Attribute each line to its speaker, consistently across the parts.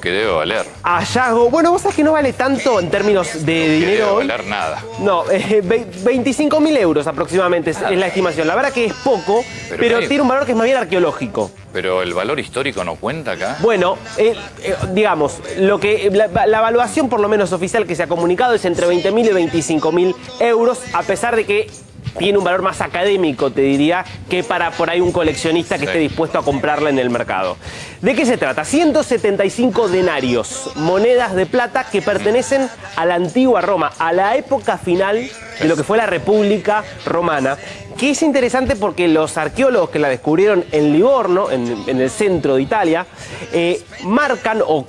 Speaker 1: que debe valer.
Speaker 2: Hallazgo. Bueno, vos sabés que no vale tanto en términos de
Speaker 1: Que
Speaker 2: dinero
Speaker 1: debe
Speaker 2: hoy.
Speaker 1: valer nada.
Speaker 2: No, eh, ve- 25 mil euros aproximadamente es, es la estimación. La verdad que es poco, pero,
Speaker 1: Pero hay-
Speaker 2: tiene un valor que es más bien arqueológico.
Speaker 1: Pero el valor histórico no cuenta acá.
Speaker 2: Bueno, eh, eh, digamos, lo que la, la evaluación por lo menos oficial que se ha comunicado es entre 20 mil y 25 mil euros, a pesar de que tiene un valor más académico, te diría, que para por ahí un coleccionista que
Speaker 1: Sí.
Speaker 2: esté dispuesto a comprarla en el mercado. ¿De qué se trata? 175 denarios, monedas de plata que pertenecen a la antigua Roma, a la época final de lo que fue la República Romana, que es interesante porque los arqueólogos que la descubrieron en Livorno, en, en el centro de Italia, eh, marcan o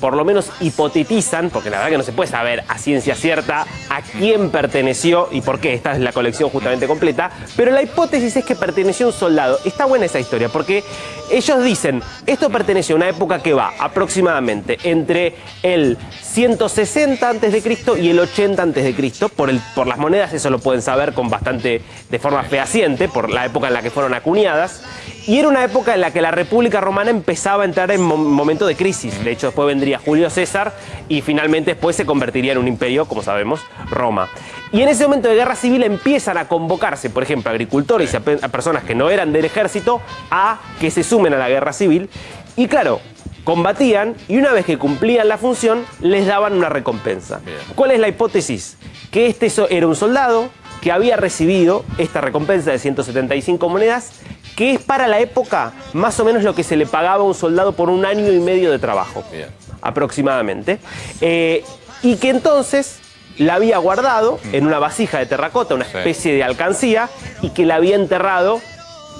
Speaker 2: por lo menos hipotetizan, porque la verdad que no se puede saber a ciencia cierta a quién perteneció y por qué, esta es la colección justamente completa, pero la hipótesis es que perteneció a un soldado. Está buena esa historia, porque ellos dicen, esto perteneció a una época que va aproximadamente entre el 160 a.C. y el 80 a.C. Por, por las monedas eso lo pueden saber con bastante, de forma fehaciente, por la época en la que fueron acuñadas. Y era una época en la que la República Romana empezaba a entrar en momento de crisis. De hecho, después vendría Julio César y finalmente después se convertiría en un imperio, como sabemos, Roma. Y en ese momento de guerra civil empiezan a convocarse, por ejemplo, agricultores y a, pe- a personas que no eran del ejército a que se sumen a la guerra civil. Y claro, combatían y una vez que cumplían la función, les daban una recompensa.
Speaker 1: Bien.
Speaker 2: ¿Cuál es la hipótesis? Que este era un soldado que había recibido esta recompensa de 175 monedas, que es para la época más o menos lo que se le pagaba a un soldado por un año y medio de trabajo,
Speaker 1: Bien.
Speaker 2: aproximadamente. Eh, y que entonces la había guardado en una vasija de terracota, una
Speaker 1: Sí.
Speaker 2: especie de alcancía, y que la había enterrado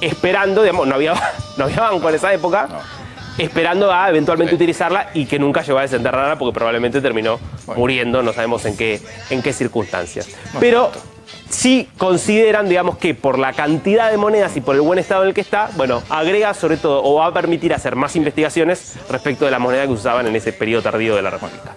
Speaker 2: esperando, digamos, no había, no había banco en esa época.
Speaker 1: No.
Speaker 2: Esperando a eventualmente
Speaker 1: Sí.
Speaker 2: utilizarla y que nunca llegó a desenterrarla porque probablemente terminó
Speaker 1: Bueno.
Speaker 2: muriendo, no sabemos en qué, en qué circunstancias. Pero sí consideran, digamos, que por la cantidad de monedas y por el buen estado en el que está, bueno, agrega sobre todo o va a permitir hacer más investigaciones respecto de la moneda que usaban en ese periodo tardío de la República.